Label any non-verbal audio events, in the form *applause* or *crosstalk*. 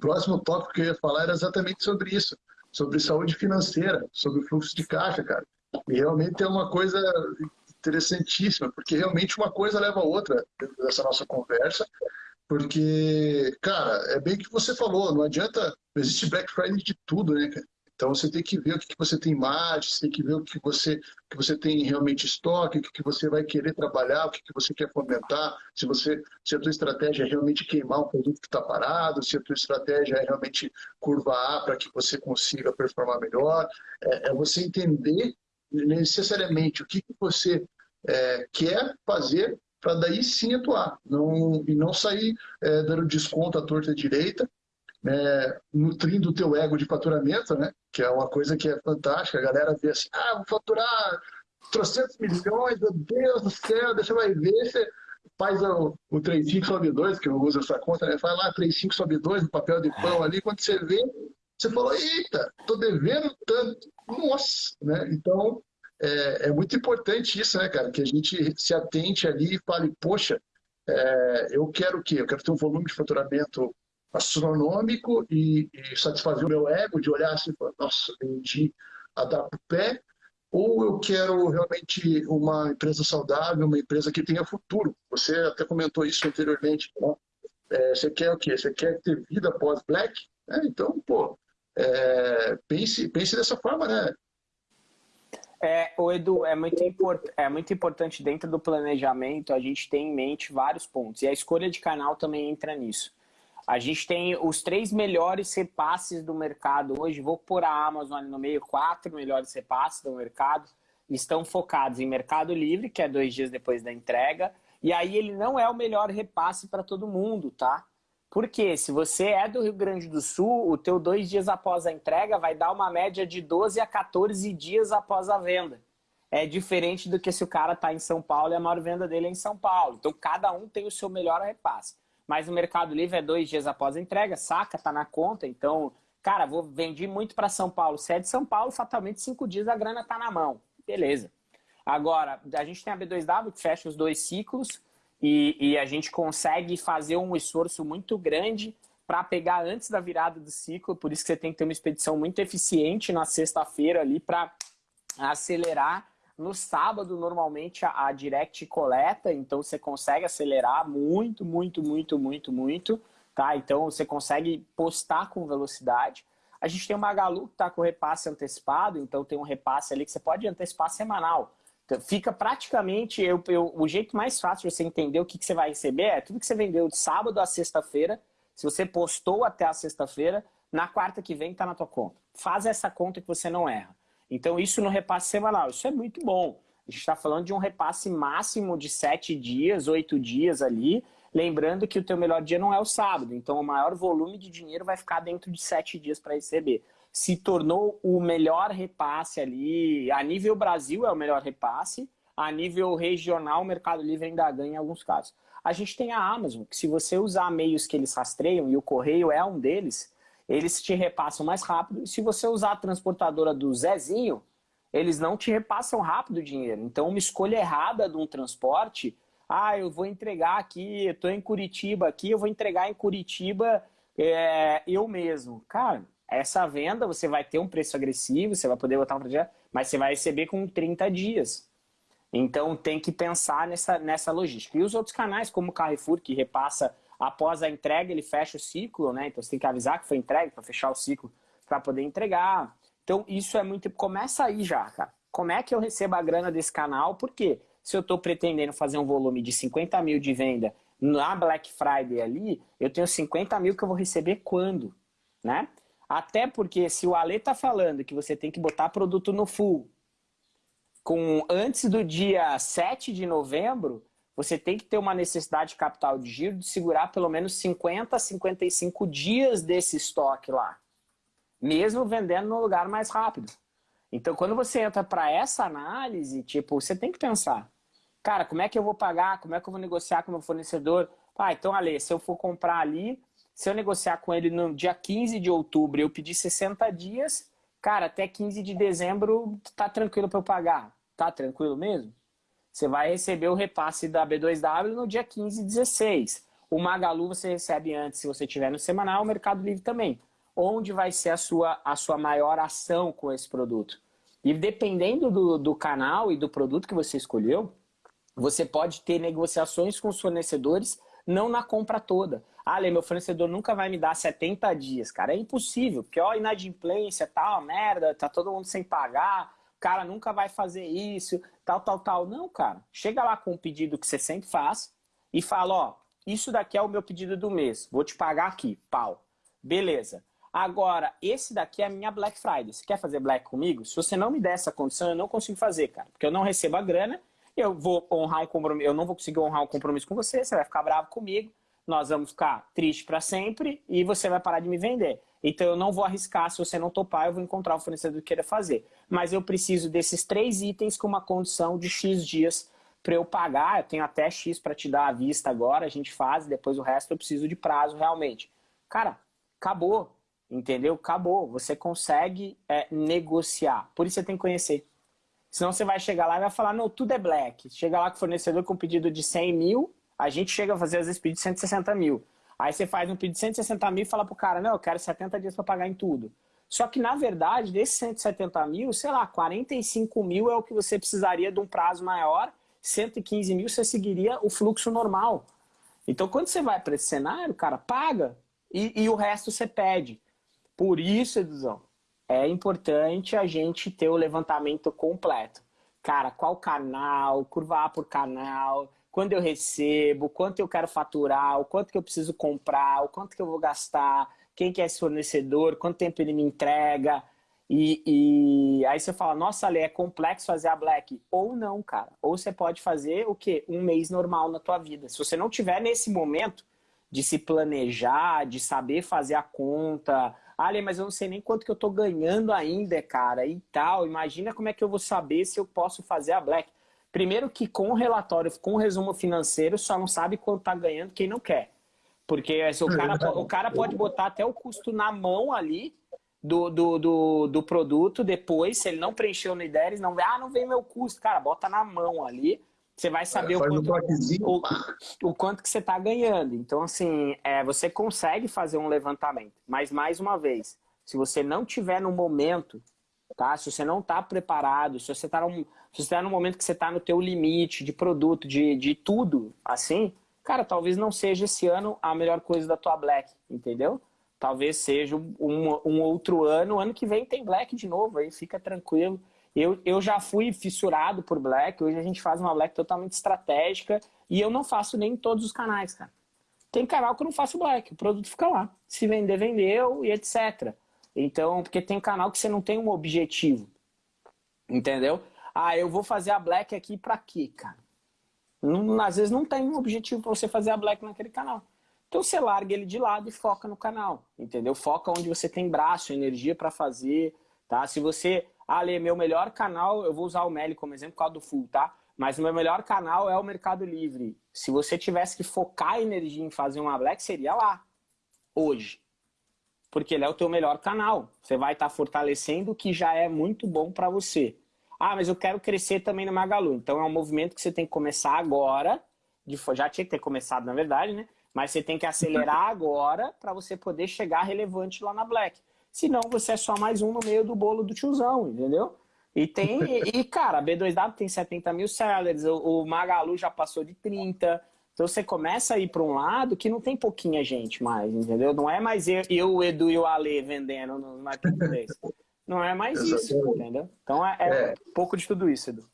próximo tópico que eu ia falar era exatamente sobre isso, sobre saúde financeira, sobre fluxo de caixa, cara. E realmente é uma coisa interessantíssima, porque realmente uma coisa leva a outra dessa nossa conversa, porque, cara, é bem que você falou, não adianta, existe Black Friday de tudo, né, cara? Então você tem que ver o que você tem margem, você tem que ver o que você, que você tem realmente estoque, o que você vai querer trabalhar, o que você quer fomentar, se, você, se a tua estratégia é realmente queimar um produto que está parado, se a tua estratégia é realmente curva A para que você consiga performar melhor. É, é você entender necessariamente o que, que você é, quer fazer para daí sim atuar, não, e não sair é, dando desconto à torta direita, é, nutrindo o teu ego de faturamento, né? que é uma coisa que é fantástica. A galera vê assim, ah, vou faturar 300 milhões, meu Deus do céu, deixa eu ver, você faz o, o 35 sobe 2, que eu uso essa conta, né? faz lá 35 sobe 2 no papel de pão ali, quando você vê, você falou, eita, tô devendo tanto, nossa, né? Então, é, é, muito importante isso, né, cara? Que a gente se atente ali e fale, poxa, é, eu quero o quê? Eu quero ter um volume de faturamento astronômico e, e satisfazer o meu ego de olhar assim, nossa, vendi a dar pro pé, ou eu quero realmente uma empresa saudável, uma empresa que tenha futuro. Você até comentou isso anteriormente. Né? É, você quer o quê? Você quer ter vida pós-black? É, então, pô, é, pense, pense dessa forma, né? É, o Edu, é muito, import, é muito importante dentro do planejamento a gente ter em mente vários pontos. E a escolha de canal também entra nisso. A gente tem os três melhores repasses do mercado hoje. Vou pôr a Amazon ali no meio, quatro melhores repasses do mercado. Estão focados em Mercado Livre, que é dois dias depois da entrega. E aí ele não é o melhor repasse para todo mundo, tá? Porque se você é do Rio Grande do Sul, o teu dois dias após a entrega vai dar uma média de 12 a 14 dias após a venda. É diferente do que se o cara está em São Paulo e a maior venda dele é em São Paulo. Então cada um tem o seu melhor repasse. Mas o Mercado Livre é dois dias após a entrega, saca, tá na conta. Então, cara, vou vendi muito para São Paulo. Se é de São Paulo, fatalmente cinco dias a grana tá na mão. Beleza. Agora, a gente tem a B2W que fecha os dois ciclos e, e a gente consegue fazer um esforço muito grande para pegar antes da virada do ciclo, por isso que você tem que ter uma expedição muito eficiente na sexta-feira ali para acelerar. No sábado, normalmente, a, Direct coleta, então você consegue acelerar muito, muito, muito, muito, muito, tá? Então você consegue postar com velocidade. A gente tem uma Magalu que está com repasse antecipado, então tem um repasse ali que você pode antecipar semanal. Então, fica praticamente, eu, eu, o jeito mais fácil de você entender o que, que você vai receber é tudo que você vendeu de sábado a sexta-feira, se você postou até a sexta-feira, na quarta que vem está na tua conta. Faz essa conta que você não erra. Então isso no repasse semanal, isso é muito bom. A gente está falando de um repasse máximo de sete dias, oito dias ali, lembrando que o teu melhor dia não é o sábado, então o maior volume de dinheiro vai ficar dentro de sete dias para receber se tornou o melhor repasse ali. A nível Brasil é o melhor repasse, a nível regional o Mercado Livre ainda ganha em alguns casos. A gente tem a Amazon, que se você usar meios que eles rastreiam, e o correio é um deles, eles te repassam mais rápido. E se você usar a transportadora do Zezinho, eles não te repassam rápido o dinheiro. Então uma escolha errada de um transporte, ah, eu vou entregar aqui, eu estou em Curitiba aqui, eu vou entregar em Curitiba é, eu mesmo. Cara, essa venda você vai ter um preço agressivo, você vai poder botar um projeto, mas você vai receber com 30 dias. Então tem que pensar nessa, nessa logística. E os outros canais, como o Carrefour, que repassa após a entrega, ele fecha o ciclo, né? Então você tem que avisar que foi entregue para fechar o ciclo para poder entregar. Então isso é muito... Começa aí já, cara. Como é que eu recebo a grana desse canal? Porque se eu estou pretendendo fazer um volume de 50 mil de venda na Black Friday ali, eu tenho 50 mil que eu vou receber quando? Né? Até porque se o Ale tá falando que você tem que botar produto no full com antes do dia 7 de novembro, você tem que ter uma necessidade de capital de giro de segurar pelo menos 50 a 55 dias desse estoque lá. Mesmo vendendo no lugar mais rápido. Então, quando você entra para essa análise, tipo, você tem que pensar, cara, como é que eu vou pagar, como é que eu vou negociar com o meu fornecedor? Ah, então, Ale, se eu for comprar ali, se eu negociar com ele no dia 15 de outubro eu pedir 60 dias, cara, até 15 de dezembro tá tranquilo para eu pagar. Tá tranquilo mesmo? Você vai receber o repasse da B2W no dia 15 e 16. O Magalu você recebe antes, se você tiver no semanal, o Mercado Livre também. Onde vai ser a sua, a sua maior ação com esse produto? E dependendo do, do canal e do produto que você escolheu, você pode ter negociações com os fornecedores, não na compra toda. Ah, Lê, meu fornecedor nunca vai me dar 70 dias, cara. É impossível, porque ó, inadimplência, tal, merda, tá todo mundo sem pagar, cara nunca vai fazer isso, tal, tal, tal. Não, cara. Chega lá com o pedido que você sempre faz e fala, ó, isso daqui é o meu pedido do mês, vou te pagar aqui, pau. Beleza. Agora, esse daqui é a minha Black Friday. Você quer fazer Black comigo? Se você não me der essa condição, eu não consigo fazer, cara. Porque eu não recebo a grana, eu vou honrar um compromisso, eu não vou conseguir honrar um compromisso com você, você vai ficar bravo comigo, nós vamos ficar triste para sempre e você vai parar de me vender. Então eu não vou arriscar, se você não topar, eu vou encontrar o fornecedor que queira fazer. Mas eu preciso desses três itens com uma condição de X dias para eu pagar, eu tenho até X para te dar à vista agora, a gente faz, depois o resto eu preciso de prazo realmente. Cara, acabou, entendeu? Acabou, você consegue é, negociar, por isso você tem que conhecer. Senão você vai chegar lá e vai falar, não, tudo é black. Chega lá com o fornecedor com um pedido de 100 mil, a gente chega a fazer às vezes de 160 mil. Aí você faz um pedido de 160 mil e fala pro cara, não, eu quero 70 dias para pagar em tudo. Só que, na verdade, desses 170 mil, sei lá, 45 mil é o que você precisaria de um prazo maior 115 mil, você seguiria o fluxo normal. Então, quando você vai para esse cenário, cara, paga e, e, o resto você pede. Por isso, Eduzão, é importante a gente ter o levantamento completo. Cara, qual canal, curvar por canal, quando eu recebo, quanto eu quero faturar, o quanto que eu preciso comprar, o quanto que eu vou gastar, quem que é esse fornecedor, quanto tempo ele me entrega, e, e, aí você fala, nossa, Ale, é complexo fazer a Black. Ou não, cara. Ou você pode fazer o quê? Um mês normal na tua vida. Se você não tiver nesse momento de se planejar, de saber fazer a conta. Ale, mas eu não sei nem quanto que eu tô ganhando ainda, cara, e tal. Imagina como é que eu vou saber se eu posso fazer a Black. Primeiro que com o relatório, com o resumo financeiro, só não sabe quanto tá ganhando quem não quer. Porque o cara, o cara pode botar até o custo na mão ali, do, do, do, do, produto depois, se ele não preencheu no IDERES, não ah, não vem meu custo. Cara, bota na mão ali, você vai saber é, o, quanto, um o, o, quanto que você está ganhando. Então, assim, é, você consegue fazer um levantamento. Mas, mais uma vez, se você não tiver no momento, tá? se você não está preparado, se você está num, se você tá no momento que você está no teu limite de produto, de, de tudo, assim, cara, talvez não seja esse ano a melhor coisa da tua Black, entendeu? talvez seja um, um, outro ano. Ano que vem tem Black de novo, aí fica tranquilo. Eu, eu já fui fissurado por Black, hoje a gente faz uma Black totalmente estratégica e eu não faço nem em todos os canais, cara. Tem canal que eu não faço Black, o produto fica lá. Se vender, vendeu e etc. Então, porque tem canal que você não tem um objetivo, entendeu? Ah, eu vou fazer a Black aqui pra quê, cara? Não, às vezes não tem um objetivo para você fazer a Black naquele canal. Então você larga ele de lado e foca no canal, entendeu? Foca onde você tem braço, energia para fazer, tá? Se você, ah, Lê, meu melhor canal, eu vou usar o Meli como exemplo por causa do Full, tá? Mas o meu melhor canal é o Mercado Livre. Se você tivesse que focar a energia em fazer uma Black, seria lá, hoje. Porque ele é o teu melhor canal. Você vai estar tá fortalecendo o que já é muito bom para você. Ah, mas eu quero crescer também no Magalu. Então é um movimento que você tem que começar agora. De, já tinha que ter começado, na verdade, né? Mas você tem que acelerar *laughs* agora para você poder chegar relevante lá na Black. Senão você é só mais um no meio do bolo do tiozão, entendeu? E tem, *laughs* e cara, a B2W tem 70 mil sellers, o, o Magalu já passou de 30. Então você começa a ir para um lado que não tem pouquinha gente mais, entendeu? Não é mais eu, eu o Edu e o Ale vendendo no marketplace. *laughs* Não é mais isso, entendeu? Então é, é, é. um pouco de tudo isso, Edu.